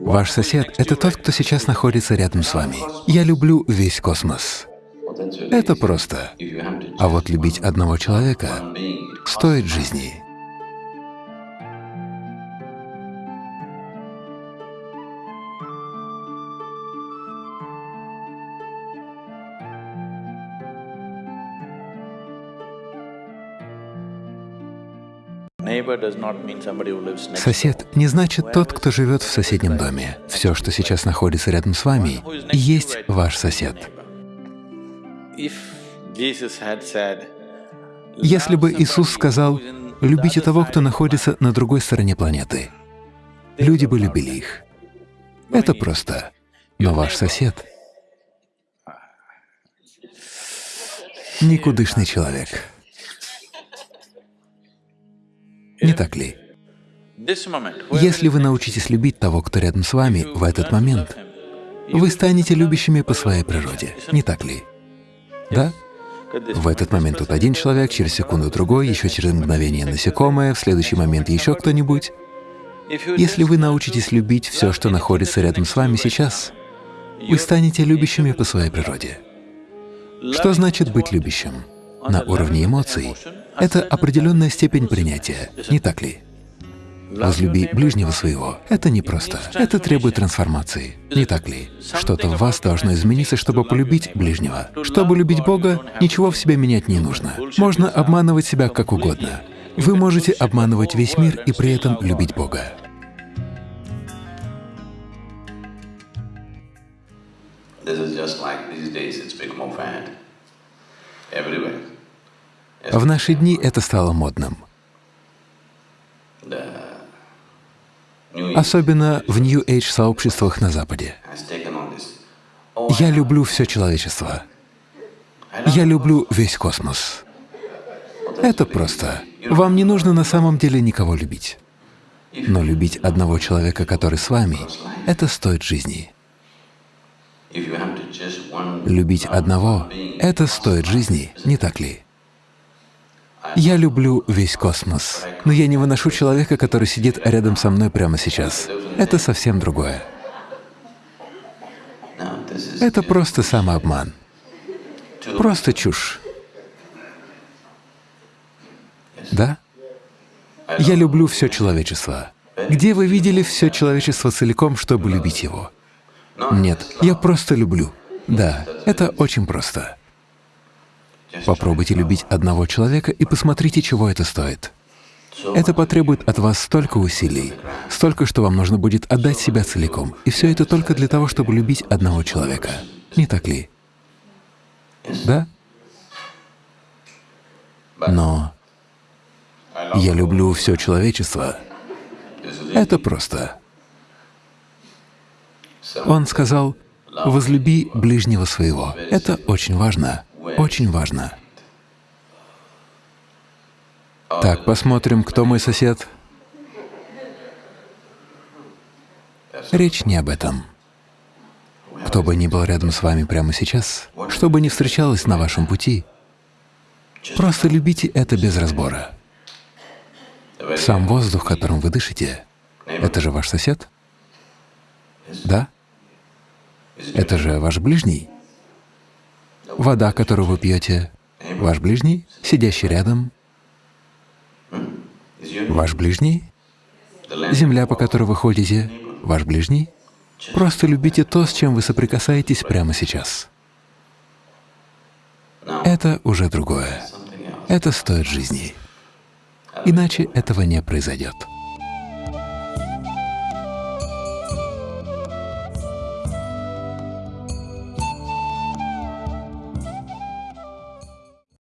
Ваш сосед — это тот, кто сейчас находится рядом с вами. Я люблю весь космос. Это просто. А вот любить одного человека стоит жизни. Сосед не значит тот, кто живет в соседнем доме. Все, что сейчас находится рядом с вами, и есть ваш сосед. Если бы Иисус сказал, «Любите того, кто находится на другой стороне планеты», люди бы любили их. Это просто. Но ваш сосед — никудышный человек. Так ли? Если вы научитесь любить того, кто рядом с вами в этот момент, вы станете любящими по своей природе, не так ли? Да? В этот момент тут один человек, через секунду другой, еще через мгновение насекомое, в следующий момент еще кто-нибудь. Если вы научитесь любить все, что находится рядом с вами сейчас, вы станете любящими по своей природе. Что значит быть любящим? На уровне эмоций — это определенная степень принятия, не так ли? Возлюби ближнего своего — это непросто, это требует трансформации, не так ли? Что-то в вас должно измениться, чтобы полюбить ближнего. Чтобы любить Бога, ничего в себе менять не нужно. Можно обманывать себя как угодно. Вы можете обманывать весь мир и при этом любить Бога. В наши дни это стало модным. Особенно в New Age сообществах на Западе. Я люблю все человечество. Я люблю весь космос. Это просто. Вам не нужно на самом деле никого любить. Но любить одного человека, который с вами, это стоит жизни. Любить одного — это стоит жизни, не так ли? Я люблю весь космос, но я не выношу человека, который сидит рядом со мной прямо сейчас. Это совсем другое. Это просто самообман. Просто чушь. Да? Я люблю все человечество. Где вы видели все человечество целиком, чтобы любить его? Нет, я просто люблю. Да, это очень просто. Попробуйте любить одного человека и посмотрите, чего это стоит. Это потребует от вас столько усилий, столько, что вам нужно будет отдать себя целиком. И все это только для того, чтобы любить одного человека. Не так ли? Да? Но я люблю все человечество. Это просто. Он сказал, «Возлюби ближнего своего». Это очень важно. Очень важно. Так, посмотрим, кто мой сосед. Речь не об этом. Кто бы ни был рядом с вами прямо сейчас, что бы ни встречалось на вашем пути, просто любите это без разбора. Сам воздух, которым вы дышите, это же ваш сосед? Да? Это же ваш ближний? Вода, которую вы пьете, ваш ближний, сидящий рядом, ваш ближний, земля, по которой вы ходите, ваш ближний. Просто любите то, с чем вы соприкасаетесь прямо сейчас. Это уже другое. Это стоит жизни. Иначе этого не произойдет.